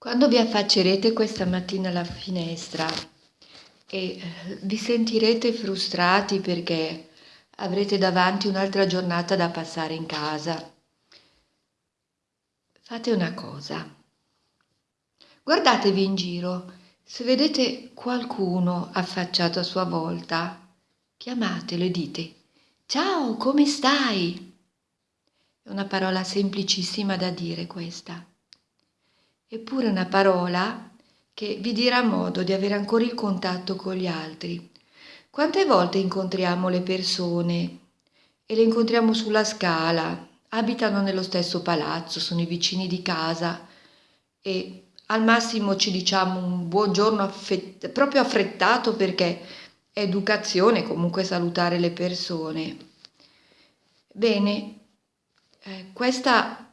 Quando vi affaccerete questa mattina alla finestra e eh, vi sentirete frustrati perché avrete davanti un'altra giornata da passare in casa, fate una cosa. Guardatevi in giro. Se vedete qualcuno affacciato a sua volta, chiamatelo e dite Ciao, come stai? È una parola semplicissima da dire questa eppure una parola che vi dirà modo di avere ancora il contatto con gli altri. Quante volte incontriamo le persone e le incontriamo sulla scala, abitano nello stesso palazzo, sono i vicini di casa e al massimo ci diciamo un buongiorno affett- proprio affrettato perché è educazione comunque salutare le persone. Bene, eh, questa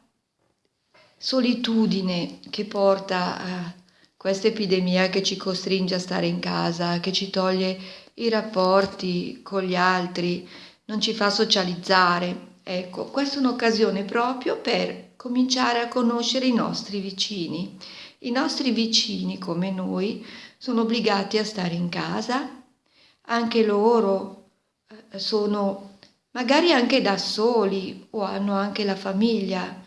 solitudine che porta a questa epidemia che ci costringe a stare in casa, che ci toglie i rapporti con gli altri, non ci fa socializzare. Ecco, questa è un'occasione proprio per cominciare a conoscere i nostri vicini. I nostri vicini, come noi, sono obbligati a stare in casa, anche loro eh, sono magari anche da soli o hanno anche la famiglia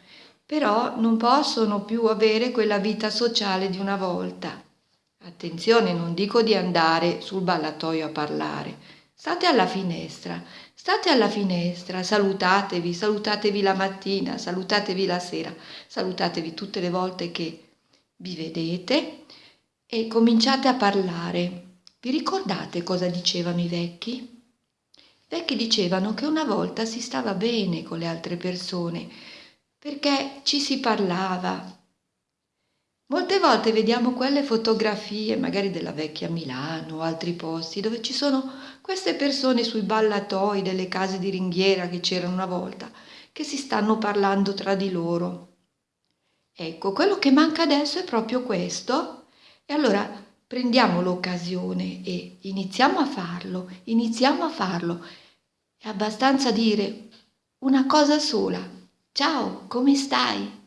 però non possono più avere quella vita sociale di una volta. Attenzione, non dico di andare sul ballatoio a parlare. State alla finestra, state alla finestra, salutatevi, salutatevi la mattina, salutatevi la sera, salutatevi tutte le volte che vi vedete e cominciate a parlare. Vi ricordate cosa dicevano i vecchi? I vecchi dicevano che una volta si stava bene con le altre persone, perché ci si parlava. Molte volte vediamo quelle fotografie, magari della vecchia Milano o altri posti, dove ci sono queste persone sui ballatoi delle case di ringhiera che c'erano una volta, che si stanno parlando tra di loro. Ecco, quello che manca adesso è proprio questo. E allora prendiamo l'occasione e iniziamo a farlo, iniziamo a farlo. È abbastanza dire una cosa sola, Ciao, come stai?